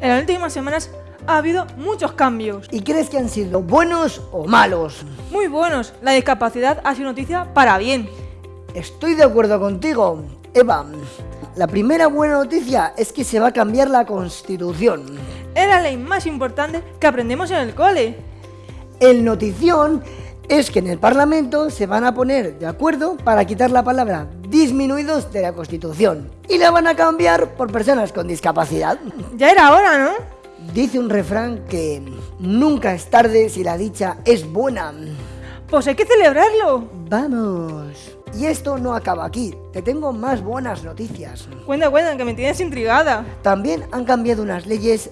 En las últimas semanas ha habido muchos cambios. ¿Y crees que han sido buenos o malos? Muy buenos. La discapacidad ha sido noticia para bien. Estoy de acuerdo contigo, Eva. La primera buena noticia es que se va a cambiar la Constitución. Es la ley más importante que aprendemos en el cole. El notición es que en el Parlamento se van a poner de acuerdo para quitar la palabra disminuidos de la Constitución y la van a cambiar por personas con discapacidad. Ya era hora, ¿no? Dice un refrán que nunca es tarde si la dicha es buena. Pues hay que celebrarlo. Vamos. Y esto no acaba aquí, te tengo más buenas noticias. Cuenta, cuenta, que me tienes intrigada. También han cambiado unas leyes.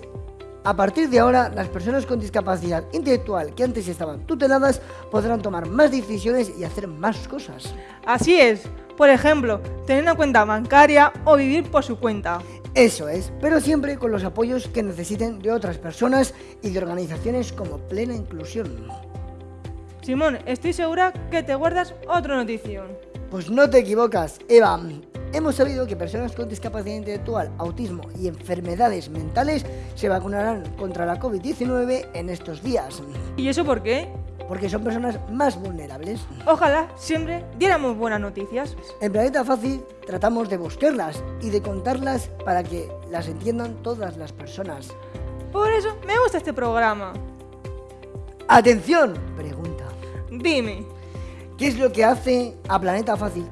A partir de ahora, las personas con discapacidad intelectual que antes estaban tuteladas podrán tomar más decisiones y hacer más cosas. Así es. Por ejemplo, tener una cuenta bancaria o vivir por su cuenta. Eso es, pero siempre con los apoyos que necesiten de otras personas y de organizaciones como Plena Inclusión. Simón, estoy segura que te guardas otra notición. Pues no te equivocas, Eva. Hemos sabido que personas con discapacidad intelectual, autismo y enfermedades mentales se vacunarán contra la COVID-19 en estos días. ¿Y eso por qué? Porque son personas más vulnerables. Ojalá siempre diéramos buenas noticias. En Planeta Fácil tratamos de buscarlas y de contarlas para que las entiendan todas las personas. Por eso me gusta este programa. ¡Atención! Pregunta. Dime, ¿Qué es lo que hace a Planeta Fácil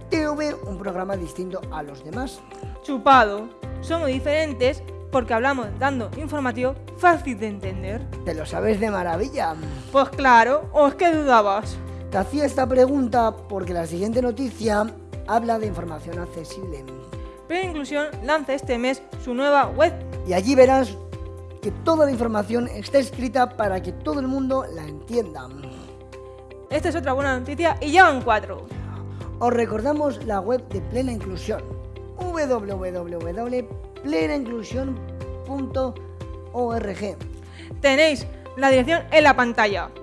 un programa distinto a los demás? chupado. Somos diferentes porque hablamos dando informativo fácil de entender. Te lo sabes de maravilla. Pues claro, ¿o es que dudabas? Te hacía esta pregunta porque la siguiente noticia habla de información accesible. Pero Inclusión lanza este mes su nueva web. Y allí verás que toda la información está escrita para que todo el mundo la entienda. Esta es otra buena noticia y ya van cuatro. Os recordamos la web de Plena Inclusión www.plenainclusión.org Tenéis la dirección en la pantalla.